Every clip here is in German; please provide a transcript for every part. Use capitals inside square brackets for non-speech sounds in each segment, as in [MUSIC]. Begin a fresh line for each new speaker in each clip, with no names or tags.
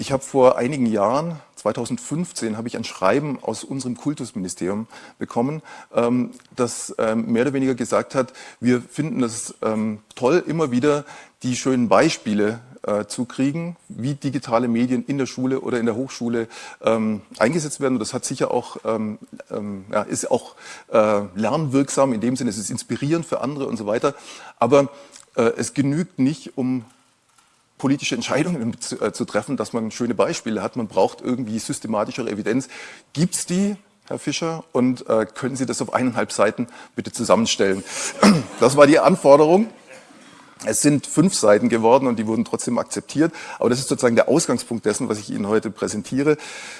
Ich habe vor einigen Jahren, 2015, habe ich ein Schreiben aus unserem Kultusministerium bekommen, ähm, das ähm, mehr oder weniger gesagt hat, wir finden es ähm, toll, immer wieder die schönen Beispiele äh, zu kriegen, wie digitale Medien in der Schule oder in der Hochschule ähm, eingesetzt werden. Und das hat sicher auch, ähm, ähm, ja, ist auch äh, lernwirksam, in dem Sinne, es ist inspirierend für andere und so weiter. Aber äh, es genügt nicht, um politische Entscheidungen zu, äh, zu, treffen, dass man schöne Beispiele hat. Man braucht irgendwie systematischere Evidenz. Gibt es die, Herr Fischer? Und äh, können Sie das auf eineinhalb Seiten bitte zusammenstellen? [CLEARS THROAT] Das war die Anforderung. Es sind fünf Seiten geworden und die wurden trotzdem akzeptiert. Aber das ist sozusagen der Ausgangspunkt dessen, was ich Ihnen heute präsentiere.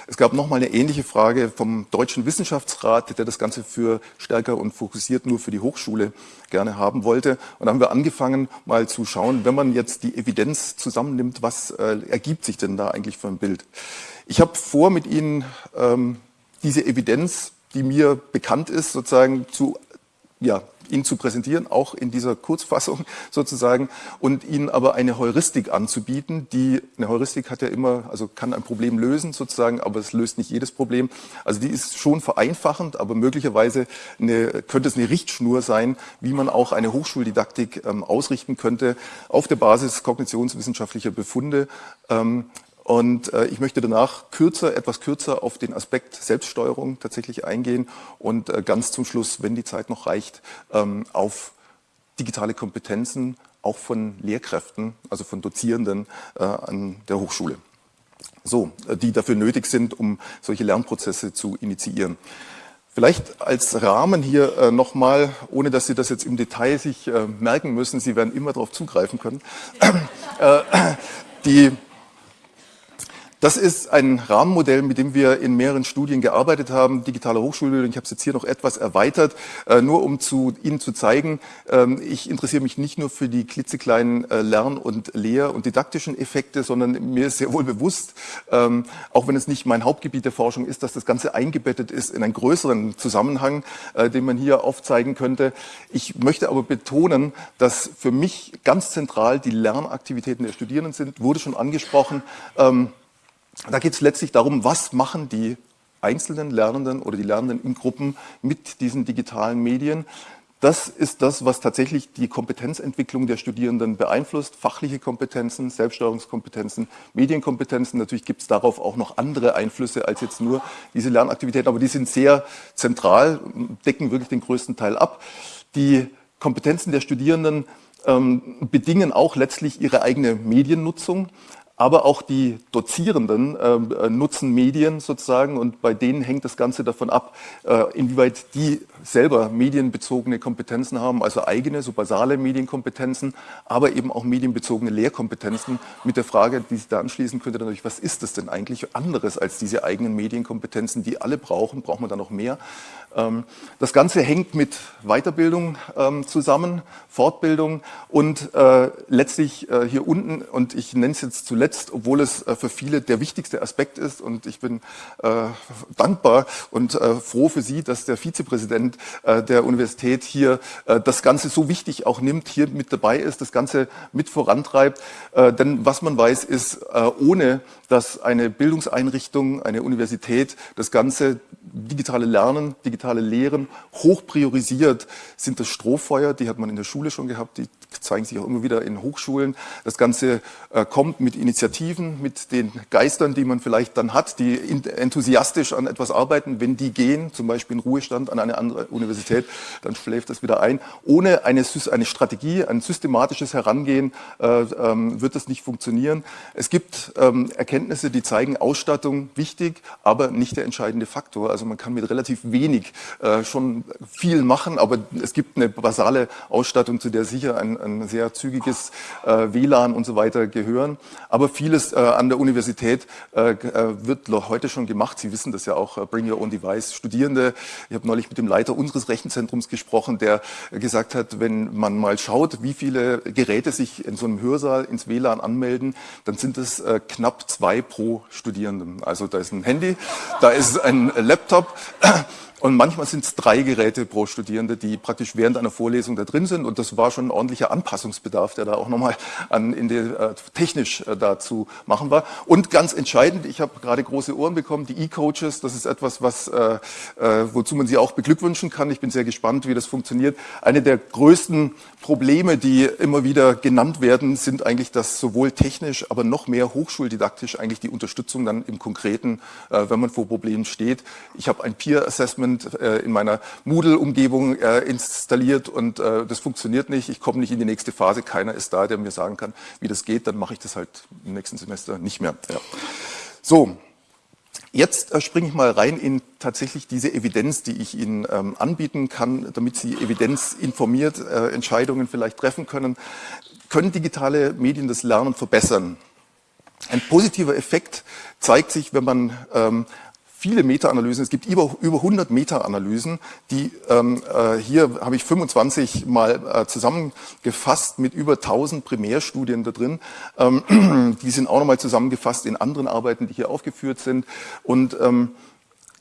Es gab nochmal eine ähnliche Frage vom Deutschen Wissenschaftsrat, der das Ganze für stärker und fokussiert nur für die Hochschule gerne haben wollte. Und da haben wir angefangen, mal zu schauen, wenn man jetzt die Evidenz zusammennimmt, was äh, ergibt sich denn da eigentlich für ein Bild? Ich habe vor, mit Ihnen ähm, diese Evidenz, die mir bekannt ist, sozusagen zu ja, Ihnen zu präsentieren, auch in dieser Kurzfassung [LAUGHS] sozusagen, und Ihnen aber eine Heuristik anzubieten, die, eine Heuristik hat ja immer, also kann ein Problem lösen sozusagen, aber es löst nicht jedes Problem. Also die ist schon vereinfachend, aber möglicherweise eine, könnte es eine Richtschnur sein, wie man auch eine Hochschuldidaktik ähm, ausrichten könnte, auf der Basis kognitionswissenschaftlicher Befunde, ähm, und äh, ich möchte danach kürzer, etwas kürzer auf den Aspekt Selbststeuerung tatsächlich eingehen und äh, ganz zum Schluss, wenn die Zeit noch reicht, ähm, auf digitale Kompetenzen auch von Lehrkräften, also von Dozierenden äh, an der Hochschule. So, äh, die dafür nötig sind, um solche Lernprozesse zu initiieren. Vielleicht als Rahmen hier äh, nochmal, ohne dass Sie das jetzt im Detail sich äh, merken müssen, Sie werden immer darauf zugreifen können. äh, die das ist ein Rahmenmodell, mit dem wir in mehreren Studien gearbeitet haben, digitale Hochschulbildung. Ich habe es jetzt hier noch etwas erweitert, äh, nur um zu, Ihnen zu zeigen, ähm, ich interessiere mich nicht nur für die klitzekleinen äh, Lern- und Lehr- und didaktischen Effekte, sondern mir ist sehr wohl bewusst, ähm, auch wenn es nicht mein Hauptgebiet der Forschung ist, dass das Ganze eingebettet ist in einen größeren Zusammenhang, äh, den man hier aufzeigen könnte. Ich möchte aber betonen, dass für mich ganz zentral die Lernaktivitäten der Studierenden sind, wurde schon angesprochen. Da geht es letztlich darum, was machen die einzelnen Lernenden oder die Lernenden in Gruppen mit diesen digitalen Medien. Das ist das, was tatsächlich die Kompetenzentwicklung der Studierenden beeinflusst. Fachliche Kompetenzen, Selbststeuerungskompetenzen, Medienkompetenzen. Natürlich gibt es darauf auch noch andere Einflüsse als jetzt nur diese Lernaktivitäten, aber die sind sehr zentral, decken wirklich den größten Teil ab. Die Kompetenzen der Studierenden ähm, bedingen auch letztlich ihre eigene Mediennutzung aber auch die Dozierenden ähm, äh, nutzen Medien sozusagen und bei denen hängt das Ganze davon ab, äh, inwieweit die selber medienbezogene Kompetenzen haben, also eigene, so basale Medienkompetenzen, aber eben auch medienbezogene Lehrkompetenzen mit der Frage, die sich da anschließen könnte, natürlich, was ist das denn eigentlich anderes als diese eigenen Medienkompetenzen, die alle brauchen, braucht man da noch mehr? Ähm, das Ganze hängt mit Weiterbildung ähm, zusammen, Fortbildung und äh, letztlich äh, hier unten, und ich nenne es jetzt zuletzt, obwohl es äh, für viele der wichtigste Aspekt ist und ich bin dankbar und froh für Sie, dass der Vizepräsident der Universität hier das Ganze so wichtig auch nimmt, hier mit dabei ist, das Ganze mit vorantreibt. Denn was man weiß, ist, ohne dass eine Bildungseinrichtung, eine Universität das Ganze digitale Lernen, digitale Lehren hoch priorisiert, sind das Strohfeuer, die hat man in der Schule schon gehabt, die zeigen sich auch immer wieder in Hochschulen. Das Ganze äh, kommt mit Initiativen, mit den Geistern, die man vielleicht dann hat, die enthusiastisch an etwas arbeiten. Wenn die gehen, zum Beispiel in Ruhestand an eine andere Universität, dann schläft das wieder ein. Ohne eine, eine Strategie, ein systematisches Herangehen äh, ähm, wird das nicht funktionieren. Es gibt ähm, Erkenntnisse, die zeigen, Ausstattung wichtig, aber nicht der entscheidende Faktor. Also man kann mit relativ wenig äh, schon viel machen, aber es gibt eine basale Ausstattung, zu der sicher ein, ein sehr zügiges äh, WLAN und so weiter gehören. Aber vieles äh, an der Universität äh, äh wird heute schon gemacht. Sie wissen das ja auch, äh, Bring Your Own Device. Studierende, ich habe neulich mit dem Leiter unseres Rechenzentrums gesprochen, der gesagt hat, wenn man mal schaut, wie viele Geräte sich in so einem Hörsaal ins WLAN anmelden, dann sind es äh, knapp zwei pro Studierenden. Also da ist ein Handy, da ist ein Laptop, Und manchmal sind es drei Geräte pro Studierende, die praktisch während einer Vorlesung da drin sind. Und das war schon ein ordentlicher Anpassungsbedarf, der da auch nochmal an, in die, äh, technisch äh, dazu machen war. Und ganz entscheidend, ich habe gerade große Ohren bekommen, die E-Coaches, das ist etwas, was, äh, äh, wozu man sie auch beglückwünschen kann. Ich bin sehr gespannt, wie das funktioniert. Eine der größten Probleme, die immer wieder genannt werden, sind eigentlich, dass sowohl technisch, aber noch mehr hochschuldidaktisch eigentlich die Unterstützung dann im Konkreten, äh, wenn man vor Problemen steht. Ich habe ein Peer-Assessment Environment äh, in meiner Moodle-Umgebung äh, installiert und äh, das funktioniert nicht. Ich komme nicht in die nächste Phase. Keiner ist da, der mir sagen kann, wie das geht. Dann mache ich das halt im nächsten Semester nicht mehr. Ja. So, Jetzt springe ich mal rein in tatsächlich diese Evidenz, die ich Ihnen ähm, anbieten kann, damit Sie evidenzinformiert äh, Entscheidungen vielleicht treffen können. Können digitale Medien das Lernen verbessern? Ein positiver Effekt zeigt sich, wenn man ähm, viele Meta-Analysen. Es gibt über, über 100 Meta-Analysen, die ähm, äh, hier habe ich 25 mal äh, zusammengefasst mit über 1000 Primärstudien da drin. Ähm, [CLEARS THROAT] die sind auch nochmal zusammengefasst in anderen Arbeiten, die hier aufgeführt sind. Und ähm,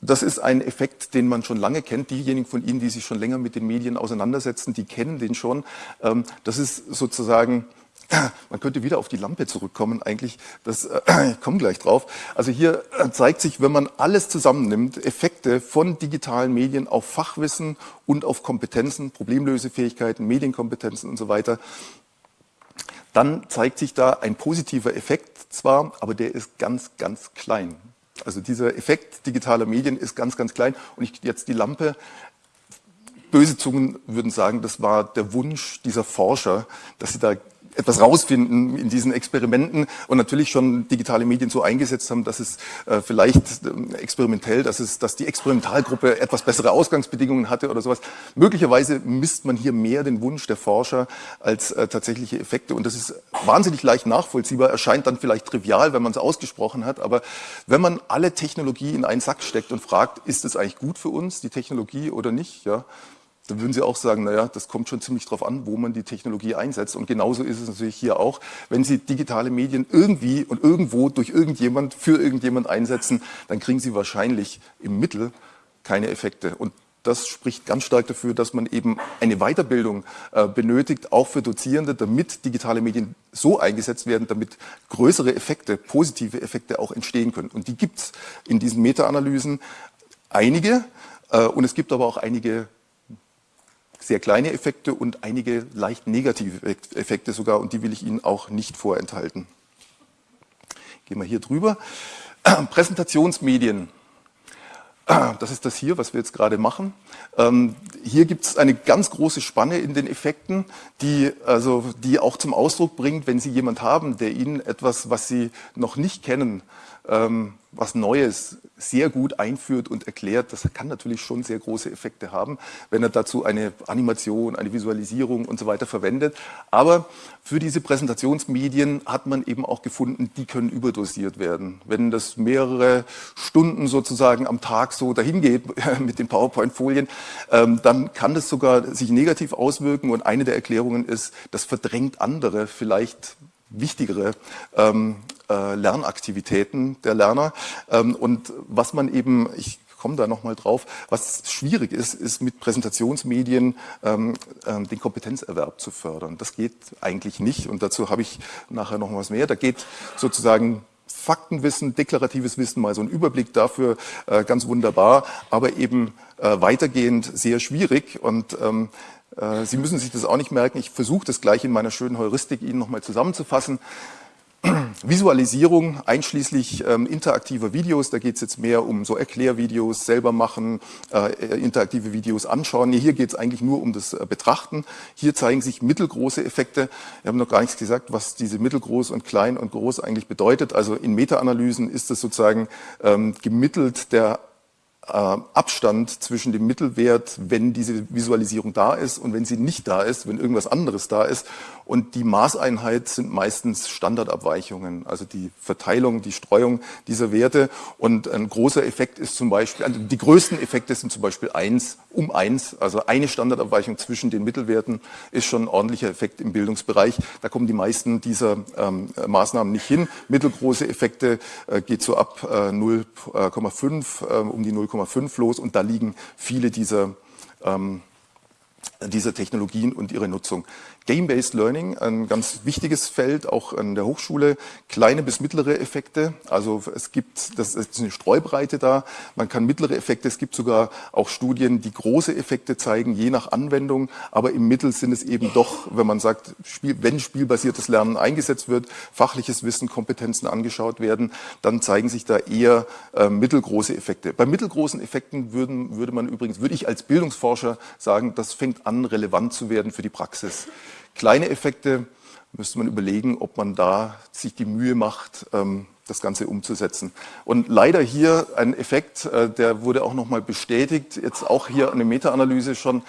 das ist ein Effekt, den man schon lange kennt. Diejenigen von Ihnen, die sich schon länger mit den Medien auseinandersetzen, die kennen den schon. Ähm, das ist sozusagen man könnte wieder auf die Lampe zurückkommen eigentlich, das, äh, ich komme gleich drauf. Also hier äh, zeigt sich, wenn man alles zusammennimmt, Effekte von digitalen Medien auf Fachwissen und auf Kompetenzen, Problemlösefähigkeiten, Medienkompetenzen und so weiter, dann zeigt sich da ein positiver Effekt zwar, aber der ist ganz, ganz klein. Also dieser Effekt digitaler Medien ist ganz, ganz klein. Und ich jetzt die Lampe, böse Zungen würden sagen, das war der Wunsch dieser Forscher, dass sie da etwas rausfinden in diesen Experimenten und natürlich schon digitale Medien so eingesetzt haben, dass es äh, vielleicht äh, experimentell, dass es, dass die Experimentalgruppe etwas bessere Ausgangsbedingungen hatte oder sowas. Möglicherweise misst man hier mehr den Wunsch der Forscher als äh, tatsächliche Effekte und das ist wahnsinnig leicht nachvollziehbar, erscheint dann vielleicht trivial, wenn man es ausgesprochen hat, aber wenn man alle Technologie in einen Sack steckt und fragt, ist es eigentlich gut für uns, die Technologie oder nicht, ja, dann würden Sie auch sagen, naja, das kommt schon ziemlich darauf an, wo man die Technologie einsetzt. Und genauso ist es natürlich hier auch. Wenn Sie digitale Medien irgendwie und irgendwo durch irgendjemand für irgendjemand einsetzen, dann kriegen Sie wahrscheinlich im Mittel keine Effekte. Und das spricht ganz stark dafür, dass man eben eine Weiterbildung äh, benötigt, auch für Dozierende, damit digitale Medien so eingesetzt werden, damit größere Effekte, positive Effekte auch entstehen können. Und die gibt es in diesen Meta-Analysen einige. Äh, und es gibt aber auch einige sehr kleine Effekte und einige leicht negative Effekte sogar und die will ich Ihnen auch nicht vorenthalten. Gehen wir hier drüber. [CLEARS THROAT] Präsentationsmedien. [CLEARS THROAT] Das ist das hier, was wir jetzt gerade machen. Ähm, hier gibt es eine ganz große Spanne in den Effekten, die, also, die auch zum Ausdruck bringt, wenn Sie jemand haben, der Ihnen etwas, was Sie noch nicht kennen, ähm, was Neues sehr gut einführt und erklärt, das kann natürlich schon sehr große Effekte haben, wenn er dazu eine Animation, eine Visualisierung und so weiter verwendet. Aber für diese Präsentationsmedien hat man eben auch gefunden, die können überdosiert werden. Wenn das mehrere Stunden sozusagen am Tag so dahin geht [LAUGHS] mit den PowerPoint-Folien, ähm, dann kann das sogar sich negativ auswirken. Und eine der Erklärungen ist, das verdrängt andere, vielleicht wichtigere ähm, äh, Lernaktivitäten der Lerner. Ähm, und was man eben, ich komme da nochmal drauf, was schwierig ist, ist mit Präsentationsmedien ähm, ähm, den Kompetenzerwerb zu fördern. Das geht eigentlich nicht und dazu habe ich nachher noch was mehr. Da geht sozusagen Faktenwissen, deklaratives Wissen, mal so ein Überblick dafür, äh, ganz wunderbar, aber eben äh, weitergehend sehr schwierig und ähm, äh, Sie müssen sich das auch nicht merken. Ich versuche das gleich in meiner schönen Heuristik Ihnen nochmal zusammenzufassen. Visualisierung einschließlich ähm, interaktiver Videos, da geht es jetzt mehr um so Erklärvideos, selber machen, äh, interaktive Videos anschauen. Hier geht es eigentlich nur um das äh, Betrachten. Hier zeigen sich mittelgroße Effekte. Wir haben noch gar nichts gesagt, was diese mittelgroß und klein und groß eigentlich bedeutet. Also in Meta-Analysen ist es sozusagen ähm, gemittelt der äh, Abstand zwischen dem Mittelwert, wenn diese Visualisierung da ist und wenn sie nicht da ist, wenn irgendwas anderes da ist. Und die Maßeinheit sind meistens Standardabweichungen, also die Verteilung, die Streuung dieser Werte. Und ein großer Effekt ist zum Beispiel, also die größten Effekte sind zum Beispiel eins um eins, also eine Standardabweichung zwischen den Mittelwerten ist schon ein ordentlicher Effekt im Bildungsbereich. Da kommen die meisten dieser ähm, Maßnahmen nicht hin. Mittelgroße Effekte äh, geht so ab äh, 0,5 äh, um die 0, 0,5 los und da liegen viele dieser ähm, dieser Technologien und ihre Nutzung. Game-Based Learning, ein ganz wichtiges Feld, auch an der Hochschule, kleine bis mittlere Effekte. Also es gibt, das ist eine Streubreite da, man kann mittlere Effekte, es gibt sogar auch Studien, die große Effekte zeigen, je nach Anwendung, aber im Mittel sind es eben doch, wenn man sagt, Spiel, wenn spielbasiertes Lernen eingesetzt wird, fachliches Wissen, Kompetenzen angeschaut werden, dann zeigen sich da eher äh, mittelgroße Effekte. Bei mittelgroßen Effekten würden, würde man übrigens, würde ich als Bildungsforscher sagen, das fängt an, relevant zu werden für die Praxis. Kleine Effekte müsste man überlegen, ob man da sich die Mühe macht, ähm, das Ganze umzusetzen. Und leider hier ein Effekt, äh, der wurde auch nochmal bestätigt, jetzt auch hier eine Meta-Analyse schon,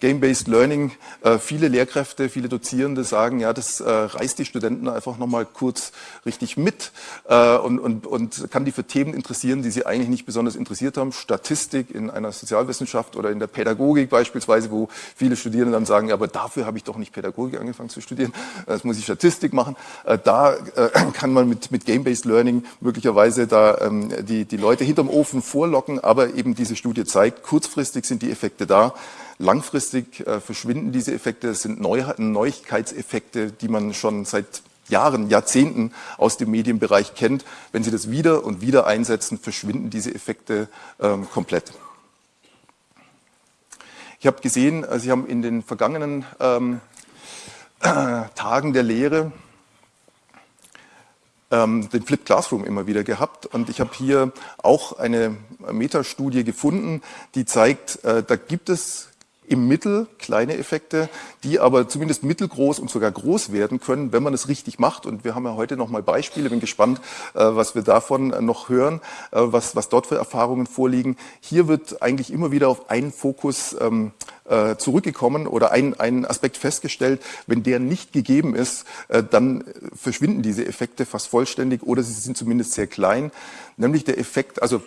Game-Based Learning, äh, viele Lehrkräfte, viele Dozierende sagen, ja, das äh, reißt die Studenten einfach nochmal kurz richtig mit äh, und, und, und kann die für Themen interessieren, die sie eigentlich nicht besonders interessiert haben. Statistik in einer Sozialwissenschaft oder in der Pädagogik beispielsweise, wo viele Studierende dann sagen, ja, aber dafür habe ich doch nicht Pädagogik angefangen zu studieren, das muss ich Statistik machen. Äh, da äh, kann man mit, mit Game-Based Learning möglicherweise da ähm, die, die Leute hinterm Ofen vorlocken, aber eben diese Studie zeigt, kurzfristig sind die Effekte da. Langfristig äh, verschwinden diese Effekte, es sind Neu Neuigkeitseffekte, die man schon seit Jahren, Jahrzehnten aus dem Medienbereich kennt. Wenn Sie das wieder und wieder einsetzen, verschwinden diese Effekte ähm, komplett. Ich habe gesehen, äh, Sie haben in den vergangenen ähm, äh, Tagen der Lehre ähm, den Flip Classroom immer wieder gehabt und ich habe hier auch eine Metastudie gefunden, die zeigt, äh, da gibt es im Mittel kleine Effekte, die aber zumindest mittelgroß und sogar groß werden können, wenn man es richtig macht. Und wir haben ja heute noch mal Beispiele. Bin gespannt, äh, was wir davon noch hören, äh, was, was dort für Erfahrungen vorliegen. Hier wird eigentlich immer wieder auf einen Fokus ähm, äh, zurückgekommen oder ein, ein Aspekt festgestellt. Wenn der nicht gegeben ist, dann verschwinden diese Effekte fast vollständig oder sie sind zumindest sehr klein. Nämlich der Effekt, also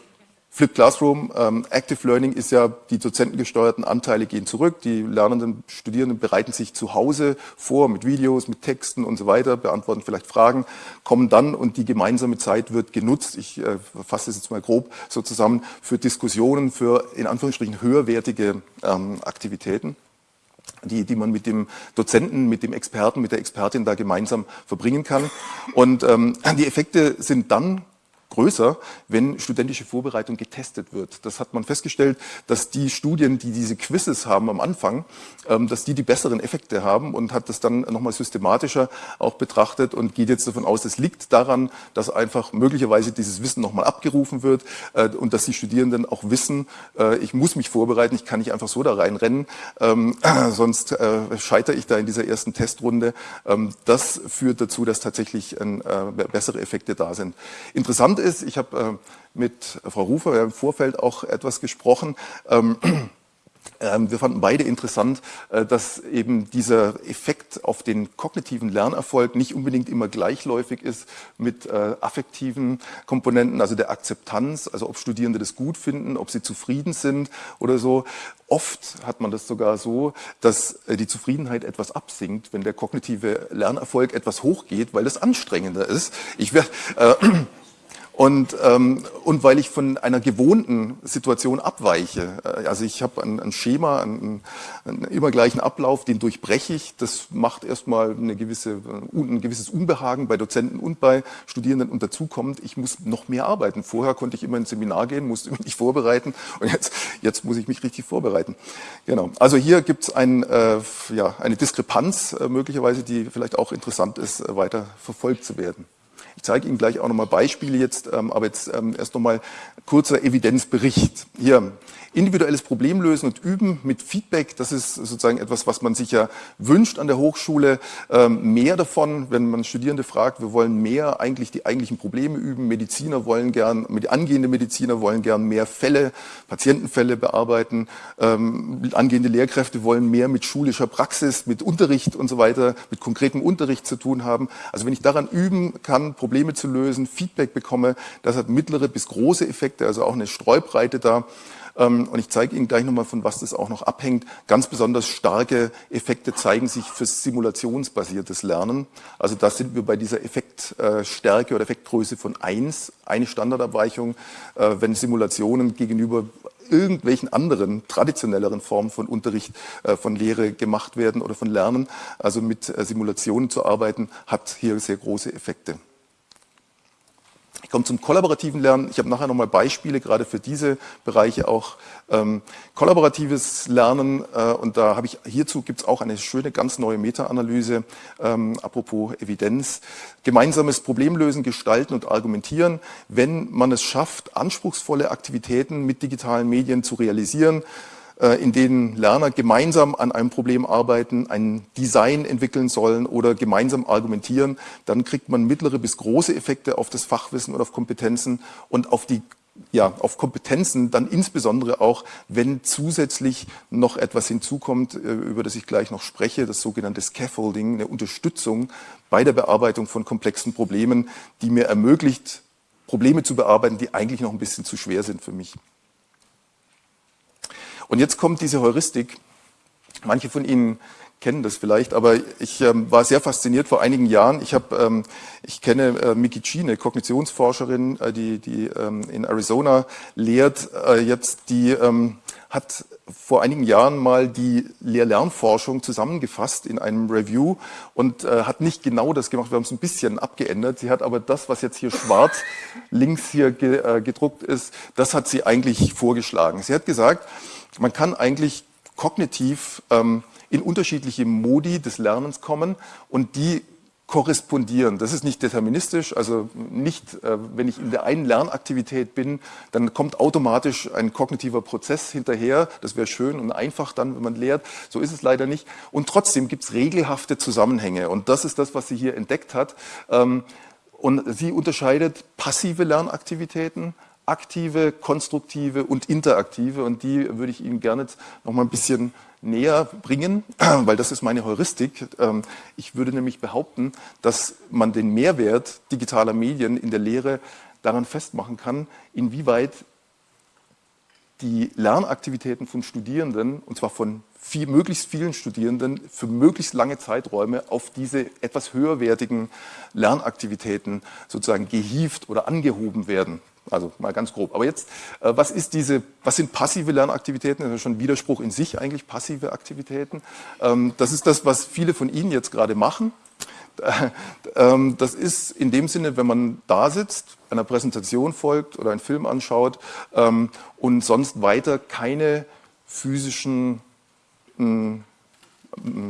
Flip Classroom, ähm, Active Learning ist ja, die dozentengesteuerten Anteile gehen zurück, die Lernenden, Studierenden bereiten sich zu Hause vor mit Videos, mit Texten und so weiter, beantworten vielleicht Fragen, kommen dann und die gemeinsame Zeit wird genutzt, ich äh, fasse das jetzt mal grob so zusammen, für Diskussionen, für in Anführungsstrichen höherwertige ähm, Aktivitäten. Die, die man mit dem Dozenten, mit dem Experten, mit der Expertin da gemeinsam verbringen kann. Und ähm, die Effekte sind dann größer, wenn studentische Vorbereitung getestet wird. Das hat man festgestellt, dass die Studien, die diese Quizzes haben am Anfang, ähm, dass die die besseren Effekte haben und hat das dann nochmal systematischer auch betrachtet und geht jetzt davon aus, es liegt daran, dass einfach möglicherweise dieses Wissen nochmal abgerufen wird äh, und dass die Studierenden auch wissen, äh, ich muss mich vorbereiten, ich kann nicht einfach so da reinrennen, ähm, [CLEARS THROAT] sonst äh, scheitere ich da in dieser ersten Testrunde. Ähm, das führt dazu, dass tatsächlich bessere Effekte da sind. Interessant ist, ich habe äh, mit Frau Rufer im Vorfeld auch etwas gesprochen, ähm, [CLEARS THROAT] ähm, wir fanden beide interessant, äh, dass eben dieser Effekt auf den kognitiven Lernerfolg nicht unbedingt immer gleichläufig ist mit äh, affektiven Komponenten, also der Akzeptanz, also ob Studierende das gut finden, ob sie zufrieden sind oder so. Oft hat man das sogar so, dass die Zufriedenheit etwas absinkt, wenn der kognitive Lernerfolg etwas hochgeht, weil es anstrengender ist. Ich werde äh, [CLEARS THROAT] und, ähm, und weil ich von einer gewohnten Situation abweiche. Äh, also ich habe ein, ein, Schema, einen, einen immer gleichen Ablauf, den durchbreche ich. Das macht erstmal eine gewisse, ein gewisses Unbehagen bei Dozenten und bei Studierenden. Und dazu kommt, ich muss noch mehr arbeiten. Vorher konnte ich immer ins Seminar gehen, musste mich vorbereiten und jetzt, jetzt muss ich mich richtig vorbereiten. Genau. Also hier gibt es ein, äh, ja, eine Diskrepanz äh, möglicherweise, die vielleicht auch interessant ist, äh, weiter verfolgt zu werden. Ich zeige Ihnen gleich auch nochmal Beispiele jetzt, ähm, aber jetzt ähm, erst nochmal kurzer Evidenzbericht. Hier, individuelles Problemlösen und Üben mit Feedback, das ist sozusagen etwas, was man sich ja wünscht an der Hochschule. Ähm, mehr davon, wenn man Studierende fragt, wir wollen mehr eigentlich die eigentlichen Probleme üben. Mediziner wollen gern, angehende Mediziner wollen gern mehr Fälle, Patientenfälle bearbeiten. angehende Lehrkräfte wollen mehr mit schulischer Praxis, mit Unterricht und so weiter, mit konkretem Unterricht zu tun haben. Also wenn ich daran üben kann, Probleme zu lösen, Feedback bekomme. Das hat mittlere bis große Effekte, also auch eine Streubreite da. Ähm, und ich zeige Ihnen gleich nochmal, von was das auch noch abhängt. Ganz besonders starke Effekte zeigen sich für simulationsbasiertes Lernen. Also da sind wir bei dieser Effektstärke oder Effektgröße von 1, eine Standardabweichung, äh, wenn Simulationen gegenüber irgendwelchen anderen traditionelleren Formen von Unterricht, äh, von Lehre gemacht werden oder von Lernen. Also mit äh, Simulationen zu arbeiten, hat hier sehr große Effekte. Ich komme zum kollaborativen Lernen. Ich habe nachher nochmal Beispiele, gerade für diese Bereiche auch. Ähm, kollaboratives Lernen, äh, und da habe ich hierzu gibt es auch eine schöne, ganz neue Meta-Analyse, ähm, apropos Evidenz. Gemeinsames Problemlösen, Gestalten und Argumentieren. Wenn man es schafft, anspruchsvolle Aktivitäten mit digitalen Medien zu realisieren, in denen Lerner gemeinsam an einem Problem arbeiten, ein Design entwickeln sollen oder gemeinsam argumentieren, dann kriegt man mittlere bis große Effekte auf das Fachwissen und auf Kompetenzen und auf die ja, auf Kompetenzen dann insbesondere auch, wenn zusätzlich noch etwas hinzukommt, äh, über das ich gleich noch spreche, das sogenannte Scaffolding, eine Unterstützung bei der Bearbeitung von komplexen Problemen, die mir ermöglicht, Probleme zu bearbeiten, die eigentlich noch ein bisschen zu schwer sind für mich. Und jetzt kommt diese Heuristik. Manche von Ihnen kennen das vielleicht, aber ich ähm, war sehr fasziniert vor einigen Jahren. Ich, hab, ähm, ich kenne äh, Miki Chi, eine Kognitionsforscherin, äh, die, die ähm, in Arizona lehrt äh, jetzt, die ähm, hat vor einigen Jahren mal die Lehr-Lernforschung zusammengefasst in einem Review und äh, hat nicht genau das gemacht, wir haben es ein bisschen abgeändert. Sie hat aber das, was jetzt hier schwarz links hier ge, äh, gedruckt ist, das hat sie eigentlich vorgeschlagen. Sie hat gesagt, man kann eigentlich kognitiv ähm, in unterschiedliche Modi des Lernens kommen und die korrespondieren. Das ist nicht deterministisch, also nicht, äh, wenn ich in der einen Lernaktivität bin, dann kommt automatisch ein kognitiver Prozess hinterher. Das wäre schön und einfach dann, wenn man lehrt. So ist es leider nicht. Und trotzdem gibt es regelhafte Zusammenhänge. Und das ist das, was sie hier entdeckt hat. Ähm, und sie unterscheidet passive Lernaktivitäten, aktive, konstruktive und interaktive. Und die würde ich Ihnen gerne noch mal ein bisschen näher bringen, [CLEARS THROAT] weil das ist meine Heuristik. Ähm, ich würde nämlich behaupten, dass man den Mehrwert digitaler Medien in der Lehre daran festmachen kann, inwieweit die Lernaktivitäten von Studierenden, und zwar von viel, möglichst vielen Studierenden, für möglichst lange Zeiträume auf diese etwas höherwertigen Lernaktivitäten sozusagen gehievt oder angehoben werden. Also mal ganz grob. Aber jetzt, äh, was, ist diese, was sind passive Lernaktivitäten? Das ist schon ein Widerspruch in sich eigentlich, passive Aktivitäten. Ähm, das ist das, was viele von Ihnen jetzt gerade machen. Ähm, das ist in dem Sinne, wenn man da sitzt, einer Präsentation folgt oder einen Film anschaut ähm, und sonst weiter keine physischen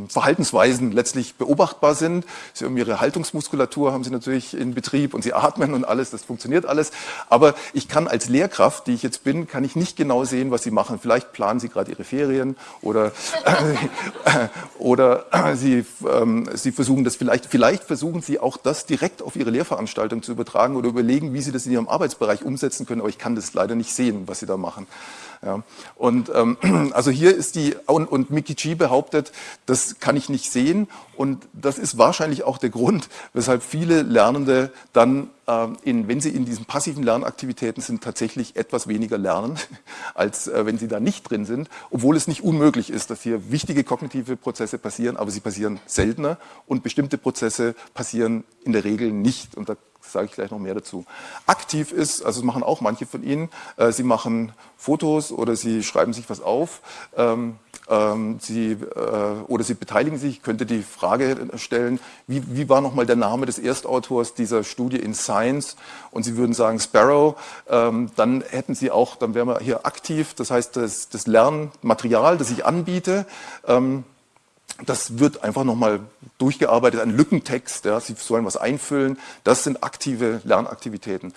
Verhaltensweisen letztlich beobachtbar sind. Sie haben ihre Haltungsmuskulatur, haben sie natürlich in Betrieb und sie atmen und alles, das funktioniert alles. Aber ich kann als Lehrkraft, die ich jetzt bin, kann ich nicht genau sehen, was sie machen. Vielleicht planen sie gerade ihre Ferien oder, äh, oder äh, sie, ähm, sie versuchen das vielleicht, vielleicht versuchen sie auch das direkt auf ihre Lehrveranstaltung zu übertragen oder überlegen, wie sie das in ihrem Arbeitsbereich umsetzen können. Aber ich kann das leider nicht sehen, was sie da machen. Ja. Und ähm, [CLEARS THROAT] also hier ist die, und, und Mikichi behauptet, das kann ich nicht sehen. Und das ist wahrscheinlich auch der Grund, weshalb viele Lernende dann, äh, in, wenn sie in diesen passiven Lernaktivitäten sind, tatsächlich etwas weniger lernen, [LAUGHS] als äh, wenn sie da nicht drin sind. Obwohl es nicht unmöglich ist, dass hier wichtige kognitive Prozesse passieren, aber sie passieren seltener und bestimmte Prozesse passieren in der Regel nicht. Und da sage ich gleich noch mehr dazu. Aktiv ist, also das machen auch manche von Ihnen, äh, Sie machen Fotos oder Sie schreiben sich was auf, ähm, ähm, Sie, äh, oder Sie beteiligen sich. Ich könnte die Frage stellen, wie, wie war nochmal der Name des Erstautors dieser Studie in Science? Und Sie würden sagen Sparrow, ähm, dann hätten Sie auch, dann wären wir hier aktiv, das heißt das, das Lernmaterial, das ich anbiete, ähm, das wird einfach nochmal durchgearbeitet, ein Lückentext, ja, Sie sollen was einfüllen. Das sind aktive Lernaktivitäten.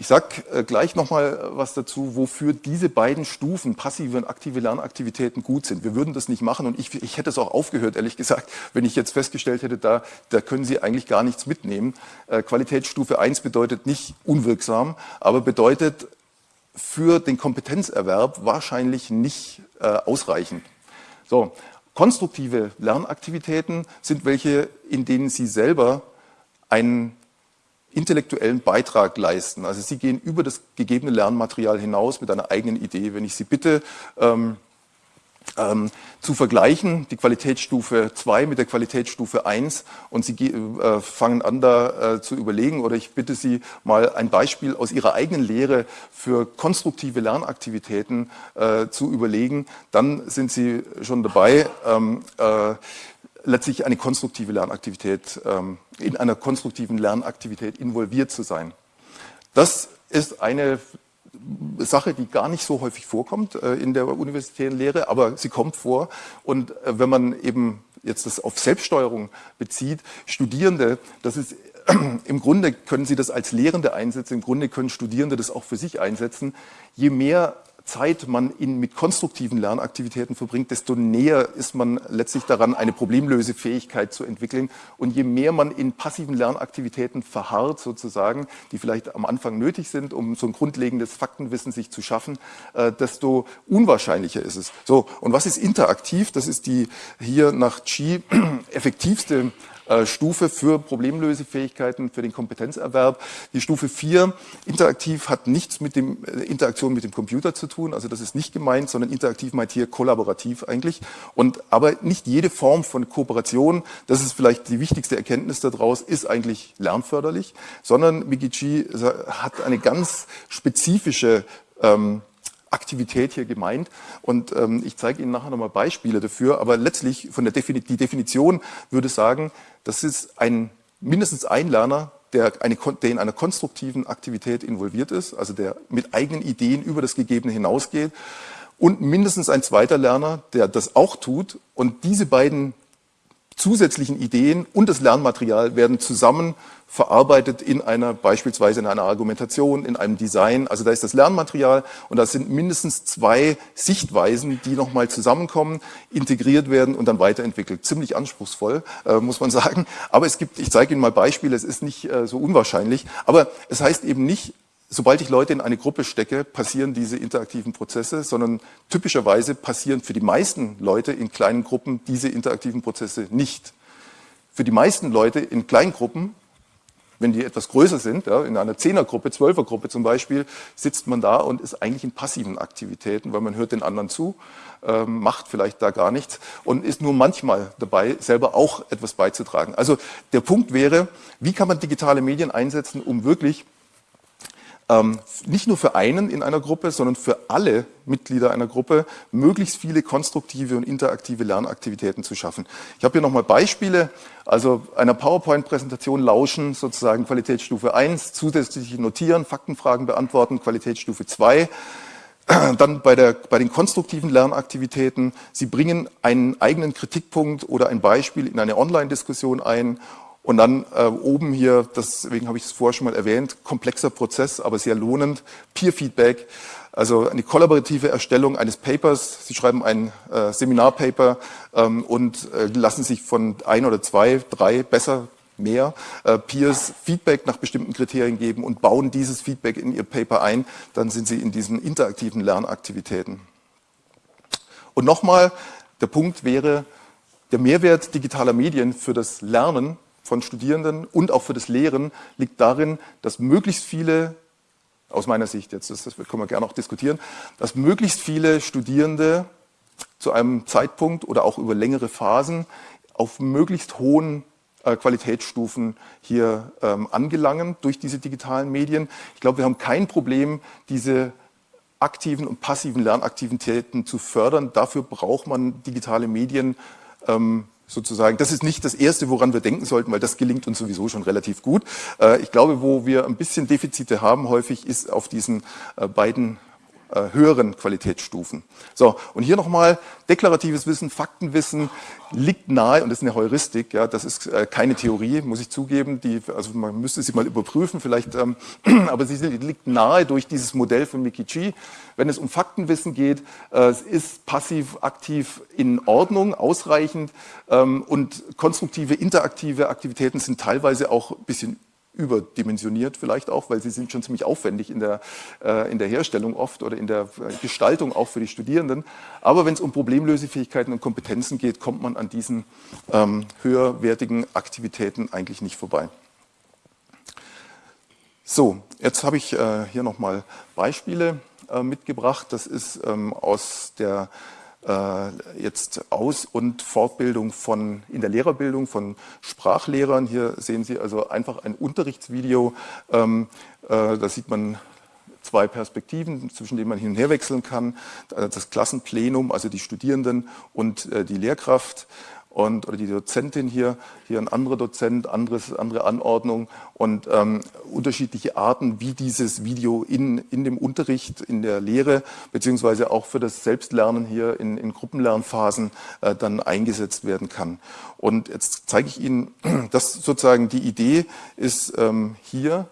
Ich sage äh, gleich nochmal was dazu, wofür diese beiden Stufen, passive und aktive Lernaktivitäten, gut sind. Wir würden das nicht machen und ich, ich hätte es auch aufgehört, ehrlich gesagt, wenn ich jetzt festgestellt hätte, da, da können Sie eigentlich gar nichts mitnehmen. Äh, Qualitätsstufe 1 bedeutet nicht unwirksam, aber bedeutet für den Kompetenzerwerb wahrscheinlich nicht äh, ausreichend. So, Konstruktive Lernaktivitäten sind welche, in denen Sie selber einen intellektuellen Beitrag leisten. Also Sie gehen über das gegebene Lernmaterial hinaus mit einer eigenen Idee. Wenn ich Sie bitte, ähm, ähm, zu vergleichen, die Qualitätsstufe 2 mit der Qualitätsstufe 1 und Sie äh, fangen an da äh, zu überlegen oder ich bitte Sie mal ein Beispiel aus Ihrer eigenen Lehre für konstruktive Lernaktivitäten äh, zu überlegen, dann sind Sie schon dabei, ähm, äh, letztlich eine konstruktive Lernaktivität, ähm, in einer konstruktiven Lernaktivität involviert zu sein. Das ist eine Sache, die gar nicht so häufig vorkommt äh, in der universitären Lehre, aber sie kommt vor. Und äh, wenn man eben jetzt das auf Selbststeuerung bezieht, Studierende, das ist [CLEARS THROAT] im Grunde können Sie das als Lehrende einsetzen, im Grunde können Studierende das auch für sich einsetzen. Je mehr Zeit man in, mit konstruktiven Lernaktivitäten verbringt, desto näher ist man letztlich daran, eine Problemlösefähigkeit zu entwickeln. Und je mehr man in passiven Lernaktivitäten verharrt, sozusagen, die vielleicht am Anfang nötig sind, um so ein grundlegendes Faktenwissen sich zu schaffen, äh, desto unwahrscheinlicher ist es. So, und was ist interaktiv? Das ist die hier nach Chi [CLEARS THROAT] effektivste Stufe für Problemlösefähigkeiten, für den Kompetenzerwerb. Die Stufe 4, interaktiv, hat nichts mit dem äh, Interaktion mit dem Computer zu tun, also das ist nicht gemeint, sondern interaktiv meint hier kollaborativ eigentlich. Und aber nicht jede Form von Kooperation, das ist vielleicht die wichtigste Erkenntnis daraus, ist eigentlich lernförderlich, sondern Mikichi hat eine ganz spezifische ähm, Aktivität hier gemeint. Und ähm, ich zeige Ihnen nachher nochmal Beispiele dafür. Aber letztlich von der Defini die Definition würde sagen, das ist ein mindestens ein Lerner, der, eine, der in einer konstruktiven Aktivität involviert ist, also der mit eigenen Ideen über das Gegebene hinausgeht. Und mindestens ein zweiter Lerner, der das auch tut. Und diese beiden zusätzlichen Ideen und das Lernmaterial werden zusammen verarbeitet in einer, beispielsweise in einer Argumentation, in einem Design. Also da ist das Lernmaterial und da sind mindestens zwei Sichtweisen, die nochmal zusammenkommen, integriert werden und dann weiterentwickelt. Ziemlich anspruchsvoll, äh, muss man [LAUGHS] sagen. Aber es gibt, ich zeige Ihnen mal Beispiele, es ist nicht äh, so unwahrscheinlich. Aber es heißt eben nicht, sobald ich Leute in eine Gruppe stecke, passieren diese interaktiven Prozesse, sondern typischerweise passieren für die meisten Leute in kleinen Gruppen diese interaktiven Prozesse nicht. Für die meisten Leute in Kleingruppen wenn die etwas größer sind, ja, in einer Zehnergruppe, Zwölfergruppe zum Beispiel, sitzt man da und ist eigentlich in passiven Aktivitäten, weil man hört den anderen zu, ähm, macht vielleicht da gar nichts und ist nur manchmal dabei, selber auch etwas beizutragen. Also der Punkt wäre, wie kann man digitale Medien einsetzen, um wirklich nicht nur für einen in einer Gruppe, sondern für alle Mitglieder einer Gruppe möglichst viele konstruktive und interaktive Lernaktivitäten zu schaffen. Ich habe hier nochmal Beispiele, also einer PowerPoint-Präsentation lauschen, sozusagen Qualitätsstufe 1, zusätzlich notieren, Faktenfragen beantworten, Qualitätsstufe 2. Dann bei, der, bei den konstruktiven Lernaktivitäten, Sie bringen einen eigenen Kritikpunkt oder ein Beispiel in eine Online-Diskussion ein und dann äh, oben hier, deswegen habe ich es vorher schon mal erwähnt, komplexer Prozess, aber sehr lohnend, Peer-Feedback, also eine kollaborative Erstellung eines Papers. Sie schreiben ein äh, Seminarpaper ähm, und äh, lassen sich von ein oder zwei, drei, besser mehr äh, Peers Feedback nach bestimmten Kriterien geben und bauen dieses Feedback in ihr Paper ein. Dann sind sie in diesen interaktiven Lernaktivitäten. Und nochmal, der Punkt wäre, der Mehrwert digitaler Medien für das Lernen von Studierenden und auch für das Lehren liegt darin, dass möglichst viele, aus meiner Sicht jetzt, das, können wir gerne auch diskutieren, dass möglichst viele Studierende zu einem Zeitpunkt oder auch über längere Phasen auf möglichst hohen äh, Qualitätsstufen hier ähm, angelangen durch diese digitalen Medien. Ich glaube, wir haben kein Problem, diese aktiven und passiven Lernaktivitäten zu fördern. Dafür braucht man digitale Medien ähm, sozusagen. Das ist nicht das Erste, woran wir denken sollten, weil das gelingt uns sowieso schon relativ gut. Äh, ich glaube, wo wir ein bisschen Defizite haben häufig, ist auf diesen äh, beiden höheren Qualitätsstufen. So, und hier nochmal, deklaratives Wissen, Faktenwissen liegt nahe, und das ist eine Heuristik, ja, das ist äh, keine Theorie, muss ich zugeben, die, also man müsste sie mal überprüfen, vielleicht, ähm, [CLEARS THROAT] aber sie liegt nahe durch dieses Modell von Mikichi. Wenn es um Faktenwissen geht, äh, ist passiv, aktiv in Ordnung, ausreichend ähm, und konstruktive, interaktive Aktivitäten sind teilweise auch ein bisschen überdimensioniert vielleicht auch, weil sie sind schon ziemlich aufwendig in der, äh, in der Herstellung oft oder in der äh, Gestaltung auch für die Studierenden. Aber wenn es um Problemlösefähigkeiten und Kompetenzen geht, kommt man an diesen ähm, höherwertigen Aktivitäten eigentlich nicht vorbei. So, jetzt habe ich äh, hier nochmal Beispiele äh, mitgebracht. Das ist ähm, aus der jetzt Aus- und Fortbildung von, in der Lehrerbildung von Sprachlehrern. Hier sehen Sie also einfach ein Unterrichtsvideo. Ähm, äh, da sieht man zwei Perspektiven, zwischen denen man hin und her wechseln kann. Das Klassenplenum, also die Studierenden und äh, die Lehrkraft und, oder die Dozentin hier, hier ein anderer Dozent, anderes, andere Anordnung und ähm, unterschiedliche Arten, wie dieses Video in, in dem Unterricht, in der Lehre, beziehungsweise auch für das Selbstlernen hier in, in Gruppenlernphasen äh, dann eingesetzt werden kann. Und jetzt zeige ich Ihnen, [CLEARS THROAT] dass sozusagen die Idee ist ähm, hier,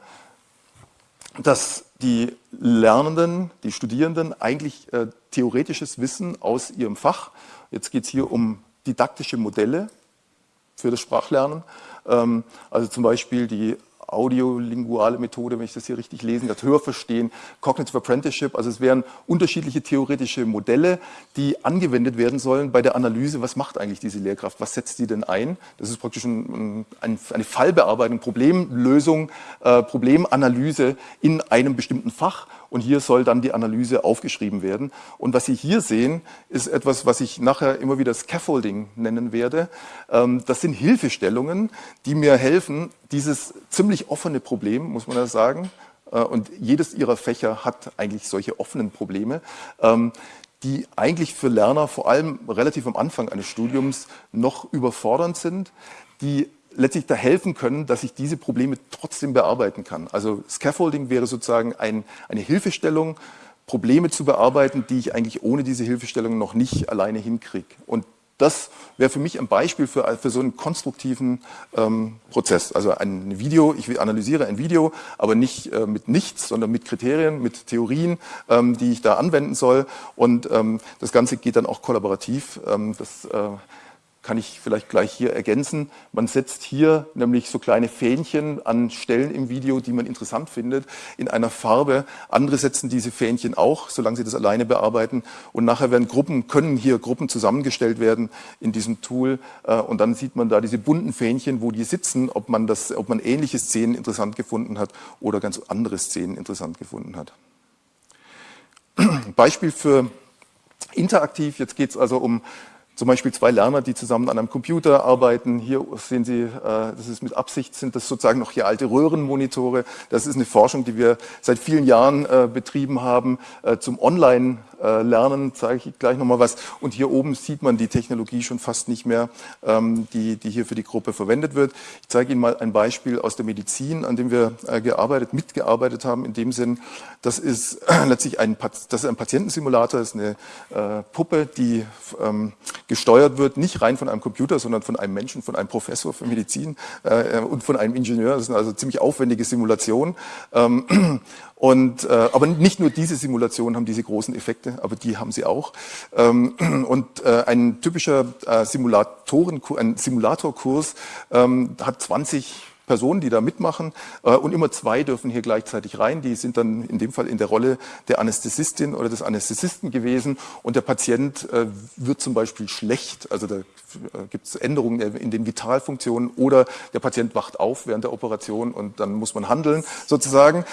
dass die Lernenden, die Studierenden eigentlich äh, theoretisches Wissen aus ihrem Fach, jetzt geht es hier um didaktische Modelle für das Sprachlernen. Ähm, also zum Beispiel die audiolinguale Methode, wenn ich das hier richtig lesen, das Hörverstehen, Cognitive Apprenticeship. Also es wären unterschiedliche theoretische Modelle, die angewendet werden sollen bei der Analyse, was macht eigentlich diese Lehrkraft, was setzt sie denn ein? Das ist praktisch ein, ein, eine Fallbearbeitung, Problemlösung, äh, Problemanalyse in einem bestimmten Fach und hier soll dann die Analyse aufgeschrieben werden. Und was Sie hier sehen, ist etwas, was ich nachher immer wieder Scaffolding nennen werde. Ähm, das sind Hilfestellungen, die mir helfen, dieses ziemlich offene Problem, muss man ja sagen, äh, und jedes Ihrer Fächer hat eigentlich solche offenen Probleme, ähm, die eigentlich für Lerner vor allem relativ am Anfang eines Studiums noch überfordernd sind, die letztlich da helfen können, dass ich diese Probleme trotzdem bearbeiten kann. Also Scaffolding wäre sozusagen ein, eine Hilfestellung, Probleme zu bearbeiten, die ich eigentlich ohne diese Hilfestellung noch nicht alleine hinkriege. Und das wäre für mich ein Beispiel für, für so einen konstruktiven ähm, Prozess. Also ein Video, ich analysiere ein Video, aber nicht äh, mit nichts, sondern mit Kriterien, mit Theorien, ähm, die ich da anwenden soll. Und ähm, das Ganze geht dann auch kollaborativ. Ähm, das äh, kann ich vielleicht gleich hier ergänzen. Man setzt hier nämlich so kleine Fähnchen an Stellen im Video, die man interessant findet, in einer Farbe. Andere setzen diese Fähnchen auch, solange sie das alleine bearbeiten. Und nachher werden Gruppen, können hier Gruppen zusammengestellt werden in diesem Tool. Äh, und dann sieht man da diese bunten Fähnchen, wo die sitzen, ob man, das, ob man ähnliche Szenen interessant gefunden hat oder ganz andere Szenen interessant gefunden hat. [CLEARS THROAT] Beispiel für interaktiv, jetzt geht es also um zum Beispiel zwei Lerner, die zusammen an einem Computer arbeiten. Hier sehen Sie, äh, das ist mit Absicht, sind das sozusagen noch hier alte Röhrenmonitore. Das ist eine Forschung, die wir seit vielen Jahren äh, betrieben haben äh, zum Online- lernen, zeige ich gleich nochmal was. Und hier oben sieht man die Technologie schon fast nicht mehr, ähm, die, die hier für die Gruppe verwendet wird. Ich zeige Ihnen mal ein Beispiel aus der Medizin, an dem wir äh, gearbeitet, mitgearbeitet haben, in dem Sinn, das ist letztlich ein, das ist ein Patientensimulator, das ist eine äh, Puppe, die ähm, gesteuert wird, nicht rein von einem Computer, sondern von einem Menschen, von einem Professor für Medizin äh, und von einem Ingenieur. Das sind also ziemlich aufwendige Simulationen. Und, äh, aber nicht nur diese Simulationen haben diese großen Effekte, aber die haben sie auch. Ähm, [CLEARS THROAT] und äh, ein typischer äh, Simulatoren, ein Simulatorkurs ähm, hat 20 Personen, die da mitmachen äh, und immer zwei dürfen hier gleichzeitig rein. Die sind dann in dem Fall in der Rolle der Anästhesistin oder des Anästhesisten gewesen und der Patient äh, wird zum Beispiel schlecht, also da äh, gibt es Änderungen in den Vitalfunktionen oder der Patient wacht auf während der Operation und dann muss man handeln sozusagen.